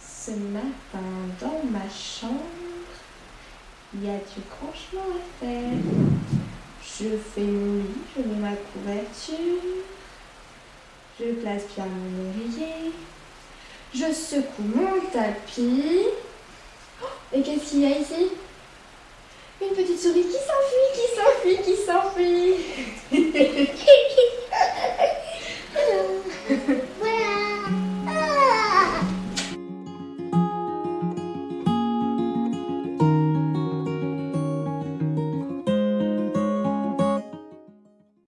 Ce matin, dans ma chambre, il y a du grand à faire. Je fais mon lit, je mets ma couverture, je place bien mon oreiller, je secoue mon tapis. Oh, et qu'est-ce qu'il y a ici? Une petite souris qui s'enfuit, qui s'enfuit, qui s'enfuit.